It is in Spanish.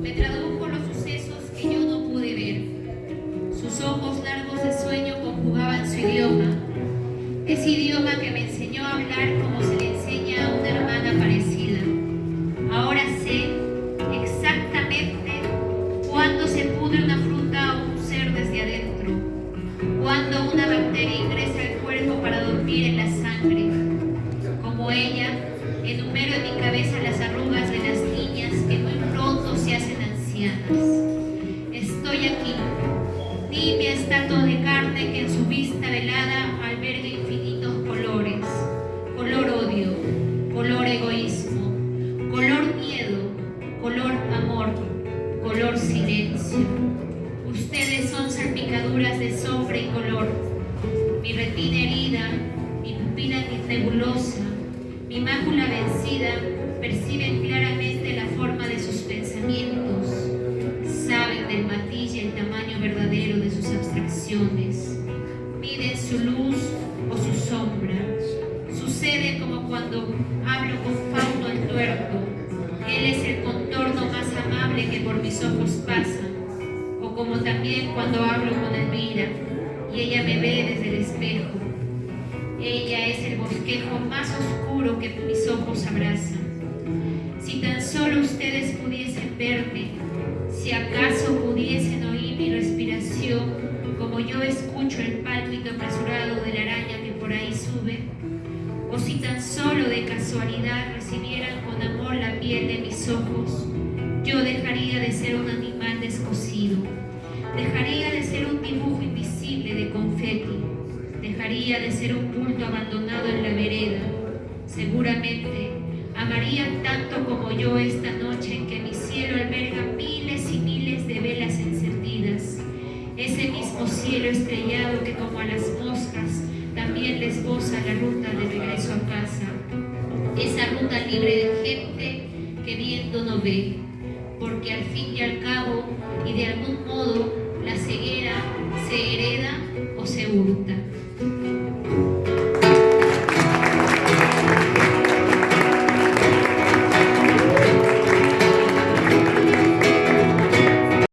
Me tradujo los sucesos que yo no pude ver. Sus ojos largos de sueño conjugaban su idioma. Ese idioma que me enseñó a hablar como estatua de carne que en su vista velada alberga infinitos colores. Color odio, color egoísmo, color miedo, color amor, color silencio. Ustedes son salpicaduras de sombra y color. Mi retina herida, mi pupila nebulosa, mi mácula vencida perciben claramente la forma de sus pensamientos, saben del matiz y el tamaño abstracciones, miden su luz o su sombra. Sucede como cuando hablo con Fauno el tuerto, él es el contorno más amable que por mis ojos pasa, o como también cuando hablo con Elvira y ella me ve desde el espejo. Ella es el bosquejo más oscuro que mis ojos abrazan. Si tan solo ustedes pudiesen verme, si acaso pudiesen oír como yo escucho el pálpito apresurado de la araña que por ahí sube, o si tan solo de casualidad recibieran con amor la piel de mis ojos, yo dejaría de ser un animal descosido, dejaría de ser un dibujo invisible de confeti, dejaría de ser un bulto abandonado en la vereda. Seguramente amarían tanto como yo esta noche en que mi cielo alberga miles Ese mismo cielo estrellado que como a las moscas también les goza la ruta de regreso a casa. Esa ruta libre de gente que viendo no ve, porque al fin y al cabo y de algún modo la ceguera se hereda o se hurta.